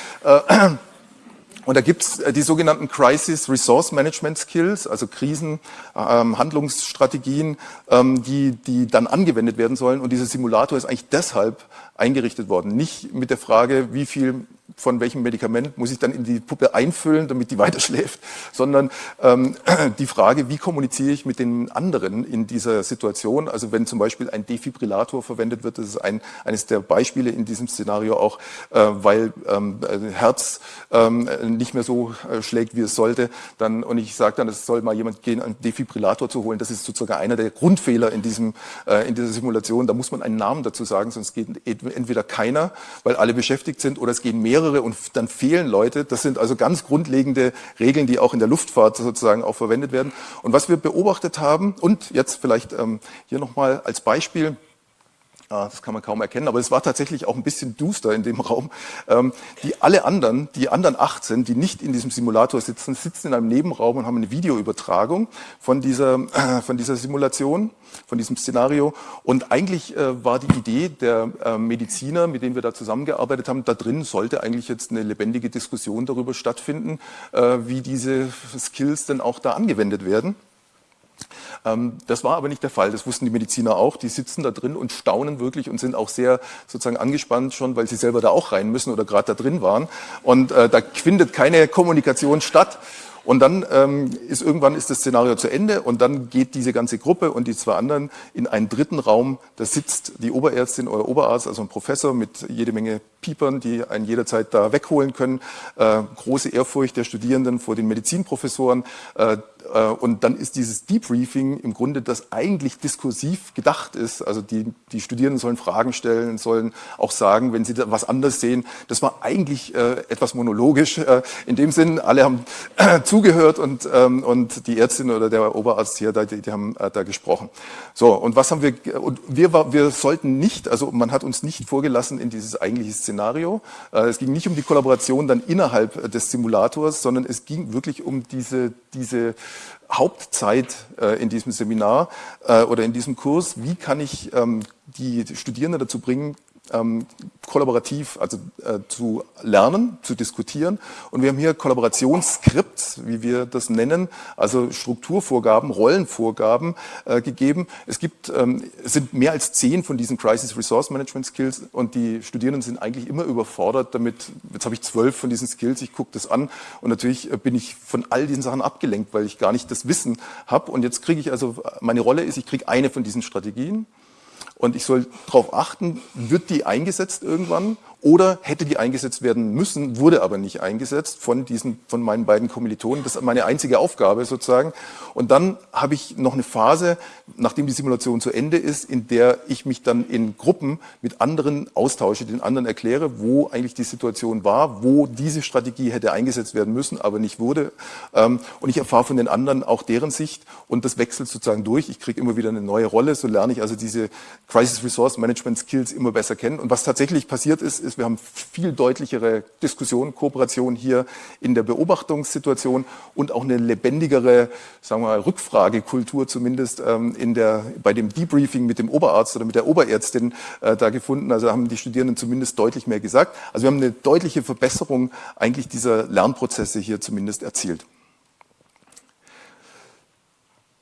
Und da gibt es die sogenannten Crisis Resource Management Skills, also Krisenhandlungsstrategien, ähm, die, die dann angewendet werden sollen. Und dieser Simulator ist eigentlich deshalb eingerichtet worden. Nicht mit der Frage, wie viel von welchem Medikament muss ich dann in die Puppe einfüllen, damit die [LAUGHS] weiter schläft, sondern ähm, [CLEARS THROAT] die Frage, wie kommuniziere ich mit den anderen in dieser Situation. Also wenn zum Beispiel ein Defibrillator verwendet wird, das ist ein, eines der Beispiele in diesem Szenario auch, äh, weil ähm, Herz ähm, nicht mehr so äh, schlägt, wie es sollte, dann und ich sage dann, es soll mal jemand gehen, einen Defibrillator zu holen. Das ist sozusagen einer der Grundfehler in diesem äh, in dieser Simulation. Da muss man einen Namen dazu sagen, sonst geht entweder keiner, weil alle beschäftigt sind, oder es gehen mehrere mehrere und dann fehlen Leute. Das sind also ganz grundlegende Regeln, die auch in der Luftfahrt sozusagen auch verwendet werden. Und was wir beobachtet haben, und jetzt vielleicht ähm, hier nochmal als Beispiel, das kann man kaum erkennen, aber es war tatsächlich auch ein bisschen duster in dem Raum. Ähm, die alle anderen, die anderen 18, die nicht in diesem Simulator sitzen, sitzen in einem Nebenraum und haben eine Videoübertragung von dieser, äh, von dieser Simulation, von diesem Szenario. Und eigentlich äh, war die Idee der äh, Mediziner, mit denen wir da zusammengearbeitet haben, da drin sollte eigentlich jetzt eine lebendige Diskussion darüber stattfinden, wie diese Skills denn auch da angewendet werden. Ähm, das war aber nicht der Fall. Das wussten die Mediziner auch. Die sitzen da drin und staunen wirklich und sind auch sehr sozusagen angespannt schon, weil sie selber da auch rein müssen oder gerade da drin waren. Und äh, da findet keine Kommunikation statt. Und dann ähm, ist irgendwann ist das Szenario zu Ende und dann geht diese ganze Gruppe und die zwei anderen in einen dritten Raum. Da sitzt die Oberärztin oder Oberarzt, also ein Professor mit jede Menge Piepern, die einen jederzeit da wegholen können. Äh, große Ehrfurcht der Studierenden vor den Medizinprofessoren. Äh, und dann ist dieses Debriefing im Grunde, das eigentlich diskursiv gedacht ist. Also die, die Studierenden sollen Fragen stellen, sollen auch sagen, wenn sie da was anders sehen. Das war eigentlich äh, etwas monologisch. Äh, in dem Sinn, alle haben äh, [CLEARS THROAT] zugehört und, ähm, und die Ärztin oder der Oberarzt hier, die, die haben äh, da gesprochen. So, und was haben wir, und wir, war, wir sollten nicht, also man hat uns nicht vorgelassen in dieses eigentliche Szenario. Äh, es ging nicht um die Kollaboration dann innerhalb des Simulators, sondern es ging wirklich um diese, diese Hauptzeit äh, in diesem Seminar äh, oder in diesem Kurs, wie kann ich ähm, die Studierenden dazu bringen, ähm, kollaborativ also äh, zu lernen, zu diskutieren. Und wir haben hier Kollaborationsskripts, wie wir das nennen, also Strukturvorgaben, Rollenvorgaben äh, gegeben. Es gibt, ähm, es sind mehr als zehn von diesen Crisis Resource Management Skills und die Studierenden sind eigentlich immer überfordert damit. Jetzt habe ich zwölf von diesen Skills, ich gucke das an und natürlich äh, bin ich von all diesen Sachen abgelenkt, weil ich gar nicht das Wissen habe. Und jetzt kriege ich also, meine Rolle ist, ich kriege eine von diesen Strategien und ich soll darauf achten, wird die eingesetzt irgendwann oder hätte die eingesetzt werden müssen, wurde aber nicht eingesetzt von diesen, von meinen beiden Kommilitonen. Das ist meine einzige Aufgabe sozusagen. Und dann habe ich noch eine Phase, nachdem die Simulation zu Ende ist, in der ich mich dann in Gruppen mit anderen austausche, den anderen erkläre, wo eigentlich die Situation war, wo diese Strategie hätte eingesetzt werden müssen, aber nicht wurde. Ähm, und ich erfahre von den anderen auch deren Sicht und das wechselt sozusagen durch. Ich kriege immer wieder eine neue Rolle, so lerne ich also diese Crisis Resource Management Skills immer besser kennen. Und was tatsächlich passiert ist, ist, wir haben viel deutlichere Diskussion, Kooperation hier in der Beobachtungssituation und auch eine lebendigere, sagen wir mal, Rückfragekultur zumindest ähm, in der, bei dem Debriefing mit dem Oberarzt oder mit der Oberärztin äh, da gefunden. Also haben die Studierenden zumindest deutlich mehr gesagt. Also wir haben eine deutliche Verbesserung eigentlich dieser Lernprozesse hier zumindest erzielt.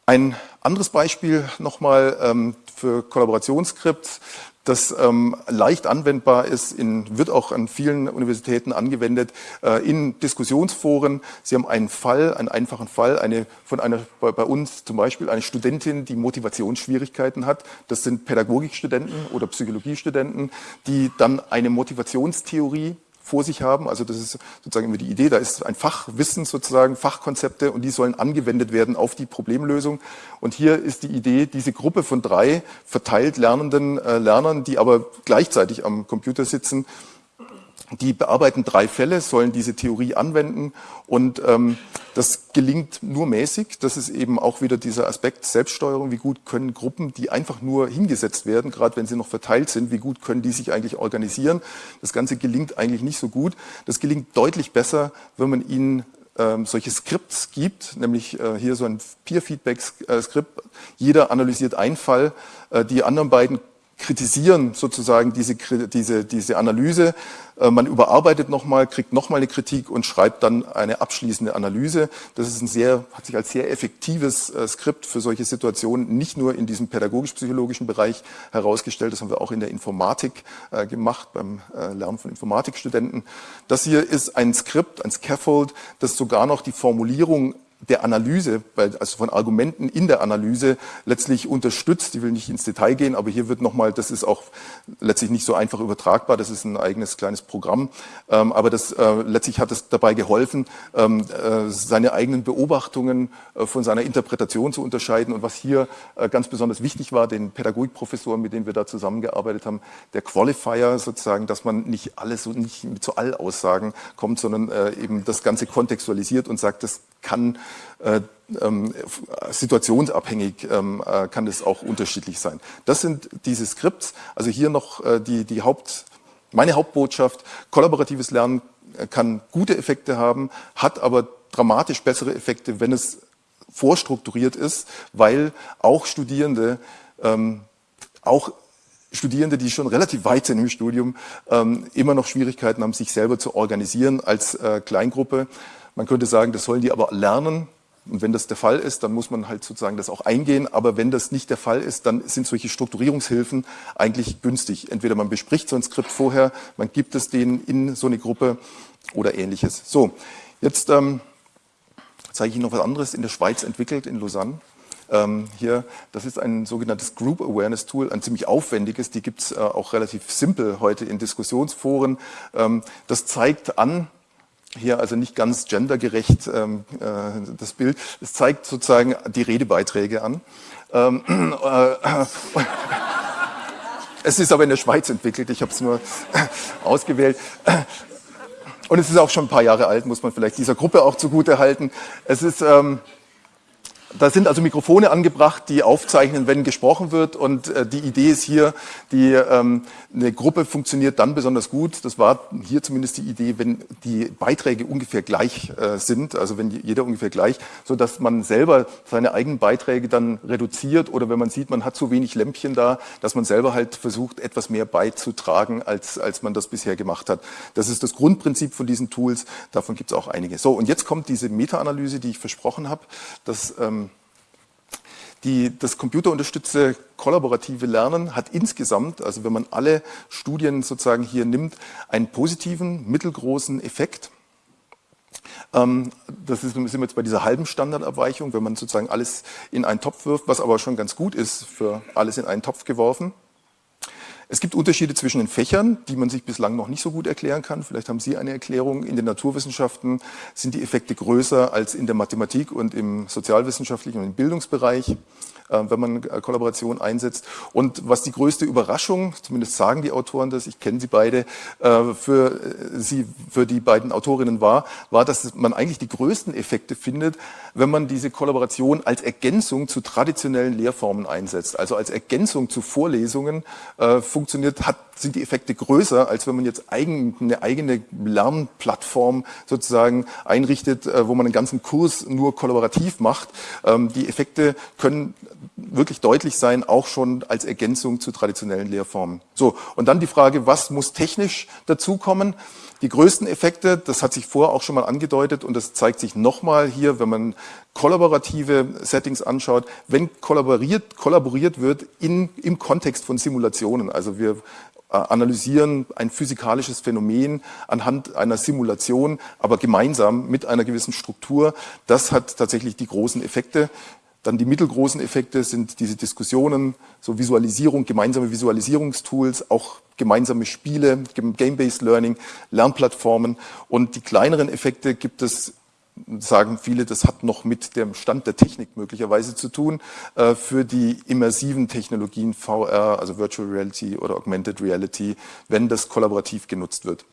Ein anderes Beispiel nochmal ähm, für Kollaborationsskripts das ähm, leicht anwendbar ist, in, wird auch an vielen Universitäten angewendet, äh, in Diskussionsforen. Sie haben einen Fall, einen einfachen Fall, eine, von einer, bei, bei, uns zum Beispiel eine Studentin, die Motivationsschwierigkeiten hat. Das sind Pädagogikstudenten oder Psychologiestudenten, die dann eine Motivationstheorie vor sich haben. Also das ist sozusagen immer die Idee, da ist ein Fachwissen sozusagen, Fachkonzepte und die sollen angewendet werden auf die Problemlösung. Und hier ist die Idee, diese Gruppe von drei verteilt lernenden äh, Lernern, die aber gleichzeitig am Computer sitzen, die bearbeiten drei Fälle, sollen diese Theorie anwenden und ähm, das gelingt nur mäßig. Das ist eben auch wieder dieser Aspekt Selbststeuerung. Wie gut können Gruppen, die einfach nur hingesetzt werden, gerade wenn sie noch verteilt sind, wie gut können die sich eigentlich organisieren? Das Ganze gelingt eigentlich nicht so gut. Das gelingt deutlich besser, wenn man ihnen ähm, solche Skripts gibt, nämlich äh, hier so ein Peer-Feedback-Skript. Jeder analysiert einen Fall, äh, die anderen beiden kritisieren sozusagen diese, diese, diese Analyse. Äh, man überarbeitet nochmal, kriegt nochmal eine Kritik und schreibt dann eine abschließende Analyse. Das ist ein sehr, hat sich als sehr effektives äh, Skript für solche Situationen nicht nur in diesem pädagogisch-psychologischen Bereich herausgestellt, das haben wir auch in der Informatik äh, gemacht, beim Lernen von Informatikstudenten. Das hier ist ein Skript, ein Scaffold, das sogar noch die Formulierung der Analyse, also von Argumenten in der Analyse letztlich unterstützt. Ich will nicht ins Detail gehen, aber hier wird nochmal, das ist auch letztlich nicht so einfach übertragbar, das ist ein eigenes kleines Programm, ähm, aber das äh, letztlich hat es dabei geholfen, ähm, äh, seine eigenen Beobachtungen äh, von seiner Interpretation zu unterscheiden. Und was hier ganz besonders wichtig war, den Pädagogikprofessoren, mit denen wir da zusammengearbeitet haben, der Qualifier sozusagen, dass man nicht alles so nicht so Allaussagen kommt, sondern eben das Ganze kontextualisiert und sagt, das kann äh, situationsabhängig ähm, äh, kann das auch unterschiedlich sein. Das sind diese Skripts. Also hier noch äh, die, die Haupt, meine Hauptbotschaft. Kollaboratives Lernen äh, kann gute Effekte haben, hat aber dramatisch bessere Effekte, wenn es vorstrukturiert ist, weil auch Studierende, ähm, auch Studierende, die schon relativ weit sind im Studium, ähm, immer noch Schwierigkeiten haben, sich selber zu organisieren als äh, Kleingruppe. Man könnte sagen, das sollen die aber lernen. Und wenn das der Fall ist, dann muss man halt sozusagen das auch eingehen. Aber wenn das nicht der Fall ist, dann sind solche Strukturierungshilfen eigentlich günstig. Entweder man bespricht so ein Skript vorher, man gibt es denen in so eine Gruppe oder ähnliches. So, jetzt ähm, zeige ich Ihnen noch was anderes in der Schweiz entwickelt, in Lausanne. Ähm, hier, das ist ein sogenanntes Group Awareness Tool, ein ziemlich aufwendiges, die gibt es äh, auch relativ simpel heute in Diskussionsforen. Ähm, das zeigt an, hier also nicht ganz gendergerecht ähm, äh, das Bild, es zeigt sozusagen die Redebeiträge an. Ähm, äh, es ist aber in der Schweiz entwickelt, ich habe es nur ausgewählt. Und es ist auch schon ein paar Jahre alt, muss man vielleicht dieser Gruppe auch zugute halten. Es ist... Ähm, da sind also Mikrofone angebracht, die aufzeichnen, wenn gesprochen wird. Und äh, die Idee ist hier, die, ähm, eine Gruppe funktioniert dann besonders gut. Das war hier zumindest die Idee, wenn die Beiträge ungefähr gleich äh, sind, also wenn jeder ungefähr gleich, so dass man selber seine eigenen Beiträge dann reduziert oder wenn man sieht, man hat zu wenig Lämpchen da, dass man selber halt versucht, etwas mehr beizutragen, als, als man das bisher gemacht hat. Das ist das Grundprinzip von diesen Tools. Davon gibt es auch einige. So, und jetzt kommt diese Meta-Analyse, die ich versprochen habe. Das ähm, die, das computerunterstützte kollaborative Lernen hat insgesamt, also wenn man alle Studien sozusagen hier nimmt, einen positiven, mittelgroßen Effekt. Ähm, das ist, sind wir jetzt bei dieser halben Standardabweichung, wenn man sozusagen alles in einen Topf wirft, was aber schon ganz gut ist für alles in einen Topf geworfen. Es gibt Unterschiede zwischen den Fächern, die man sich bislang noch nicht so gut erklären kann. Vielleicht haben Sie eine Erklärung. In den Naturwissenschaften sind die Effekte größer als in der Mathematik und im sozialwissenschaftlichen und im Bildungsbereich. Äh, wenn man äh, Kollaboration einsetzt. Und was die größte Überraschung, zumindest sagen die Autoren das, ich kenne sie beide, äh, für sie, für die beiden Autorinnen war, war, dass man eigentlich die größten Effekte findet, wenn man diese Kollaboration als Ergänzung zu traditionellen Lehrformen einsetzt. Also als Ergänzung zu Vorlesungen funktioniert, hat, sind die Effekte größer, als wenn man jetzt eigen, eine eigene Lernplattform sozusagen einrichtet, wo man einen ganzen Kurs nur kollaborativ macht. Ähm, die Effekte können wirklich deutlich sein, auch schon als Ergänzung zu traditionellen Lehrformen. So, und dann die Frage, was muss technisch dazukommen? Die größten Effekte, das hat sich vorher auch schon mal angedeutet und das zeigt sich nochmal hier, wenn man kollaborative Settings anschaut, wenn kollaboriert, kollaboriert wird in, im Kontext von Simulationen. Also wir äh, analysieren ein physikalisches Phänomen anhand einer Simulation, aber gemeinsam mit einer gewissen Struktur. Das hat tatsächlich die großen Effekte. Dann die mittelgroßen Effekte sind diese Diskussionen, so Visualisierung, gemeinsame Visualisierungstools, auch gemeinsame Spiele, Game-Based Learning, Lernplattformen. Und die kleineren Effekte gibt es, sagen viele, das hat noch mit dem Stand der Technik möglicherweise zu tun, äh, für die immersiven Technologien VR, also Virtual Reality oder Augmented Reality, wenn das kollaborativ genutzt wird.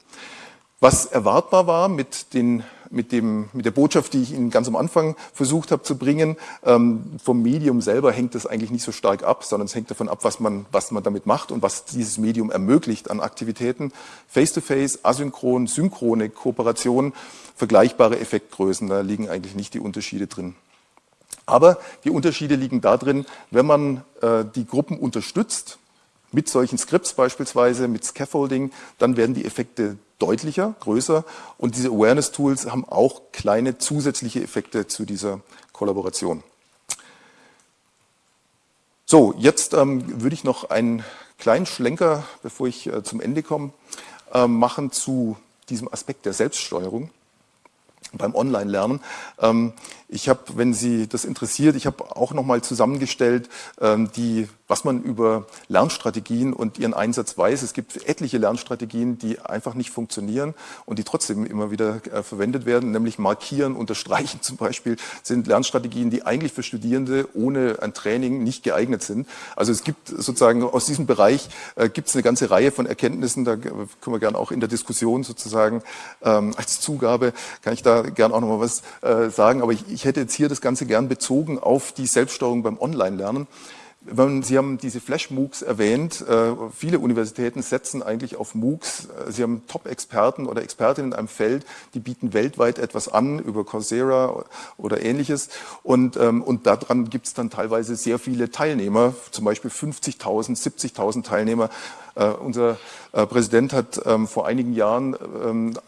Was erwartbar war mit, den, mit, dem, mit der Botschaft, die ich Ihnen ganz am Anfang versucht habe zu bringen, ähm, vom Medium selber hängt es eigentlich nicht so stark ab, sondern es hängt davon ab, was man, was man damit macht und was dieses Medium ermöglicht an Aktivitäten. Face-to-face, -face, asynchron, synchrone Kooperation, vergleichbare Effektgrößen, da liegen eigentlich nicht die Unterschiede drin. Aber die Unterschiede liegen darin, wenn man äh, die Gruppen unterstützt, mit solchen Scripts beispielsweise, mit Scaffolding, dann werden die Effekte deutlicher, größer und diese Awareness-Tools haben auch kleine zusätzliche Effekte zu dieser Kollaboration. So, jetzt ähm, würde ich noch einen kleinen Schlenker, bevor ich äh, zum Ende komme, äh, machen zu diesem Aspekt der Selbststeuerung beim Online-Lernen. Ähm, ich habe, wenn Sie das interessiert, ich habe auch nochmal zusammengestellt ähm, die was man über Lernstrategien und ihren Einsatz weiß. Es gibt etliche Lernstrategien, die einfach nicht funktionieren und die trotzdem immer wieder äh, verwendet werden, nämlich Markieren, Unterstreichen [LAUGHS] zum Beispiel, sind Lernstrategien, die eigentlich für Studierende ohne ein Training nicht geeignet sind. Also es gibt sozusagen aus diesem Bereich äh, gibt es eine ganze Reihe von Erkenntnissen, da können wir gerne auch in der Diskussion sozusagen ähm, als Zugabe, kann ich da gerne auch nochmal was äh, sagen, aber ich, ich hätte jetzt hier das Ganze gern bezogen auf die Selbststeuerung beim Online-Lernen. Sie haben diese Flash-MOOCs erwähnt. Äh, viele Universitäten setzen eigentlich auf MOOCs. Äh, Sie haben Top-Experten oder Expertinnen in einem Feld, die bieten weltweit etwas an über Coursera oder ähnliches. Und, ähm, und daran gibt es dann teilweise sehr viele Teilnehmer, zum Beispiel 50.000, 70.000 Teilnehmer. Uh, unser uh, Präsident hat ähm, vor einigen Jahren ähm,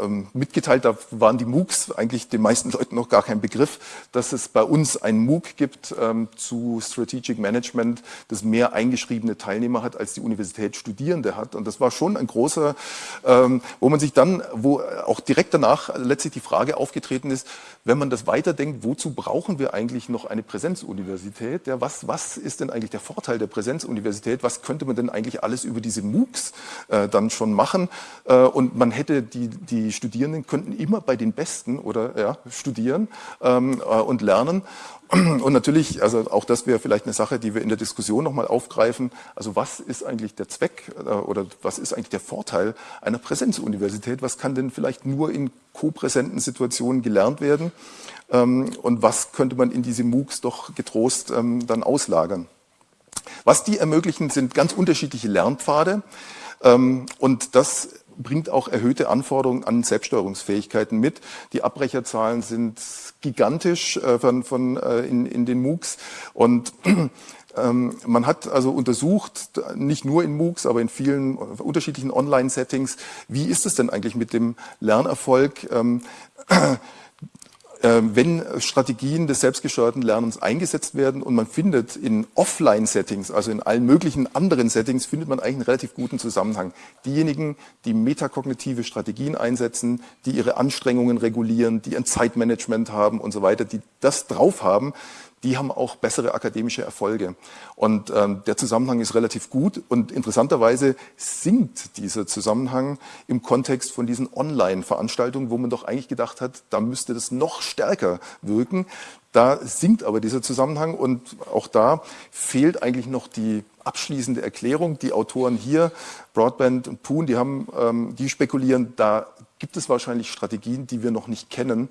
ähm, mitgeteilt, da waren die MOOCs eigentlich den meisten Leuten noch gar kein Begriff, dass es bei uns ein MOOC gibt zu Strategic Management, das mehr eingeschriebene Teilnehmer hat, als die Universität Studierende hat. Und das war schon ein großer, wo man sich dann, wo auch direkt danach letztlich die Frage aufgetreten ist, wenn man das weiterdenkt, wozu brauchen wir eigentlich noch eine Präsenzuniversität? Ja, was, was ist denn eigentlich der Vorteil der Präsenzuniversität? Was könnte man denn eigentlich alles über diese MOOCs äh, dann schon machen? Äh, und man hätte, die, die Studierenden könnten immer bei den Besten oder ja, studieren ähm, äh, und lernen. Und natürlich, also auch das wäre vielleicht eine Sache, die wir in der Diskussion nochmal aufgreifen. Also was ist eigentlich der Zweck äh, oder was ist eigentlich der Vorteil einer Präsenzuniversität? Was kann denn vielleicht nur in kopräsenten Situationen gelernt werden? Ähm, und was könnte man in diese MOOCs doch getrost ähm, dann auslagern? Was die ermöglichen, sind ganz unterschiedliche Lernpfade. Ähm, und das bringt auch erhöhte Anforderungen an Selbststeuerungsfähigkeiten mit. Die Abbrecherzahlen sind gigantisch äh, von, von, äh, in, in den MOOCs und [CLEARS THROAT] ähm, man hat also untersucht, nicht nur in MOOCs, aber in vielen unterschiedlichen Online-Settings, wie ist es denn eigentlich mit dem Lernerfolg? Ähm, wenn Strategien des selbstgesteuerten Lernens eingesetzt werden und man findet in Offline-Settings, also in allen möglichen anderen Settings, findet man eigentlich einen relativ guten Zusammenhang. Diejenigen, die metakognitive Strategien einsetzen, die ihre Anstrengungen regulieren, die ein Zeitmanagement haben und so weiter, die das drauf haben, die haben auch bessere akademische Erfolge. Und ähm, der Zusammenhang ist relativ gut und interessanterweise sinkt dieser Zusammenhang im Kontext von diesen Online-Veranstaltungen, wo man doch eigentlich gedacht hat, da müsste das noch stärker wirken. Da sinkt aber dieser Zusammenhang und auch da fehlt eigentlich noch die abschließende Erklärung. Die Autoren hier, Broadband und Poon, die, haben, ähm, die spekulieren, da gibt es wahrscheinlich Strategien, die wir noch nicht kennen,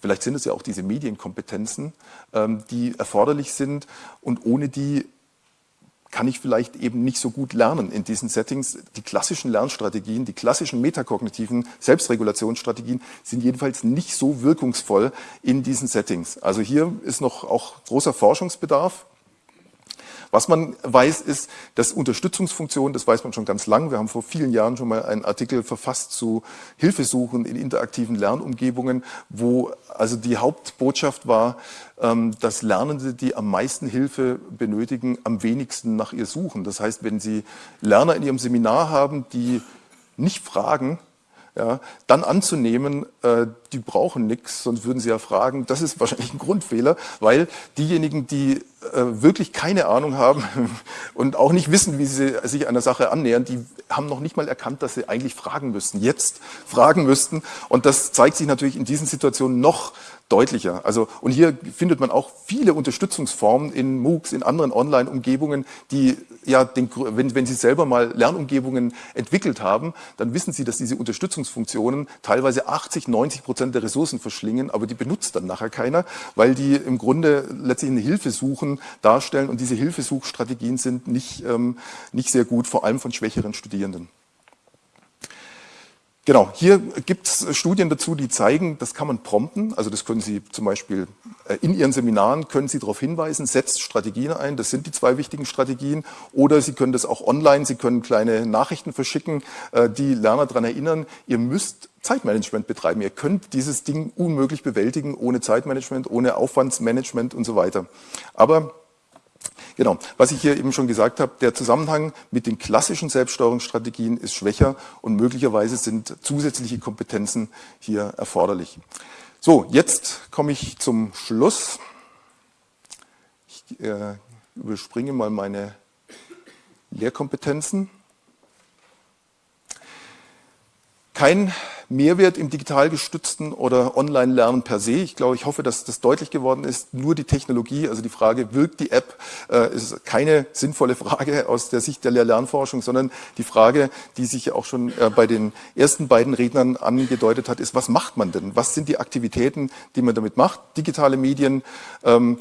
Vielleicht sind es ja auch diese Medienkompetenzen, ähm, die erforderlich sind und ohne die kann ich vielleicht eben nicht so gut lernen in diesen Settings. Die klassischen Lernstrategien, die klassischen metakognitiven Selbstregulationsstrategien sind jedenfalls nicht so wirkungsvoll in diesen Settings. Also hier ist noch auch großer Forschungsbedarf. Was man weiß, ist, dass Unterstützungsfunktionen, das weiß man schon ganz lang, wir haben vor vielen Jahren schon mal einen Artikel verfasst zu Hilfesuchen in interaktiven Lernumgebungen, wo also die Hauptbotschaft war, ähm, dass Lernende, die am meisten Hilfe benötigen, am wenigsten nach ihr suchen. Das heißt, wenn Sie Lerner in Ihrem Seminar haben, die nicht fragen, ja, dann anzunehmen, äh, die brauchen nichts, sonst würden sie ja fragen, das ist wahrscheinlich ein Grundfehler, weil diejenigen, die äh, wirklich keine Ahnung haben [LAUGHS] und auch nicht wissen, wie sie sich einer Sache annähern, die haben noch nicht mal erkannt, dass sie eigentlich fragen müssten, jetzt fragen müssten. Und das zeigt sich natürlich in diesen Situationen noch deutlicher. Also, und hier findet man auch viele Unterstützungsformen in MOOCs, in anderen Online-Umgebungen, die ja, den, wenn, wenn Sie selber mal Lernumgebungen entwickelt haben, dann wissen Sie, dass diese Unterstützungsfunktionen teilweise 80, 90 Prozent der Ressourcen verschlingen, aber die benutzt dann nachher keiner, weil die im Grunde letztlich eine Hilfe suchen, darstellen und diese Hilfesuchstrategien sind nicht, ähm, nicht sehr gut, vor allem von schwächeren Studierenden. Genau, hier gibt es Studien dazu, die zeigen, das kann man prompten. Also das können Sie zum Beispiel äh, in Ihren Seminaren, können Sie darauf hinweisen, setzt Strategien ein, das sind die zwei wichtigen Strategien. Oder Sie können das auch online, Sie können kleine Nachrichten verschicken, äh, die Lerner daran erinnern, ihr müsst Zeitmanagement betreiben. Ihr könnt dieses Ding unmöglich bewältigen ohne Zeitmanagement, ohne Aufwandsmanagement und so weiter. Aber Genau, was ich hier eben schon gesagt habe, der Zusammenhang mit den klassischen Selbststeuerungsstrategien ist schwächer und möglicherweise sind zusätzliche Kompetenzen hier erforderlich. So, jetzt komme ich zum Schluss. Ich äh, überspringe mal meine Lehrkompetenzen. Kein Mehrwert im digital gestützten oder Online-Lernen per se. Ich glaube, ich hoffe, dass das deutlich geworden ist. Nur die Technologie, also die Frage, wirkt die App, äh, ist keine sinnvolle Frage aus der Sicht der Lehr-Lernforschung, sondern die Frage, die sich auch schon äh, bei den ersten beiden Rednern angedeutet hat, ist, was macht man denn? Was sind die Aktivitäten, die man damit macht? Digitale Medien, ähm,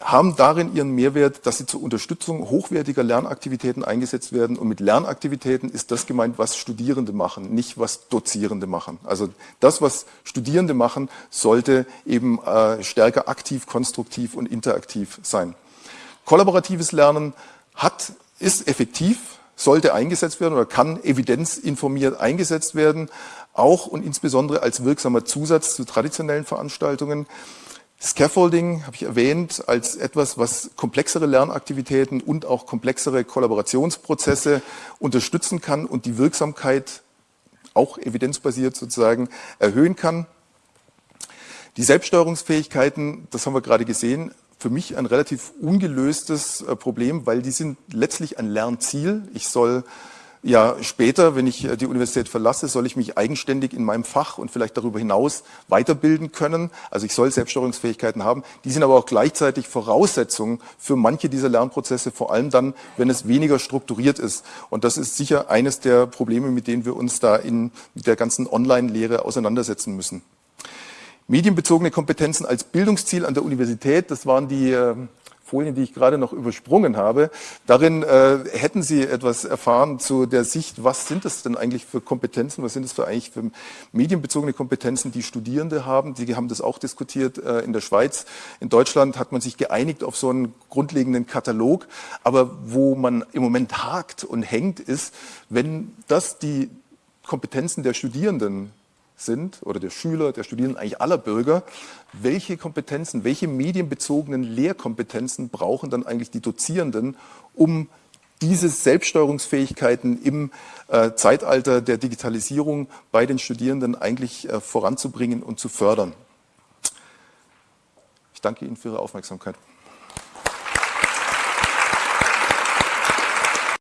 haben darin ihren Mehrwert, dass sie zur Unterstützung hochwertiger Lernaktivitäten eingesetzt werden. Und mit Lernaktivitäten ist das gemeint, was Studierende machen, nicht was Dozierende machen. Also das, was Studierende machen, sollte eben äh, stärker aktiv, konstruktiv und interaktiv sein. Kollaboratives Lernen hat, ist effektiv, sollte eingesetzt werden oder kann evidenzinformiert eingesetzt werden, auch und insbesondere als wirksamer Zusatz zu traditionellen Veranstaltungen. Scaffolding habe ich erwähnt als etwas, was komplexere Lernaktivitäten und auch komplexere Kollaborationsprozesse unterstützen kann und die Wirksamkeit auch evidenzbasiert sozusagen erhöhen kann. Die Selbststeuerungsfähigkeiten, das haben wir gerade gesehen, für mich ein relativ ungelöstes äh, Problem, weil die sind letztlich ein Lernziel. Ich soll ja, später, wenn ich äh, die Universität verlasse, soll ich mich eigenständig in meinem Fach und vielleicht darüber hinaus weiterbilden können. Also ich soll Selbststeuerungsfähigkeiten haben. Die sind aber auch gleichzeitig Voraussetzungen für manche dieser Lernprozesse, vor allem dann, wenn es weniger strukturiert ist. Und das ist sicher eines der Probleme, mit denen wir uns da in der ganzen Online-Lehre auseinandersetzen müssen. Medienbezogene Kompetenzen als Bildungsziel an der Universität, das waren die Folien, die ich gerade noch übersprungen habe. Darin äh, hätten Sie etwas erfahren zu der Sicht, was sind das denn eigentlich für Kompetenzen, was sind das für eigentlich für medienbezogene Kompetenzen, die Studierende haben. Sie haben das auch diskutiert äh, in der Schweiz. In Deutschland hat man sich geeinigt auf so einen grundlegenden Katalog. Aber wo man im Moment hakt und hängt, ist, wenn das die Kompetenzen der Studierenden sind oder der Schüler, der Studierenden, eigentlich aller Bürger, welche Kompetenzen, welche medienbezogenen Lehrkompetenzen brauchen dann eigentlich die Dozierenden, um diese Selbststeuerungsfähigkeiten im äh, Zeitalter der Digitalisierung bei den Studierenden eigentlich äh, voranzubringen und zu fördern. Ich danke Ihnen für Ihre Aufmerksamkeit.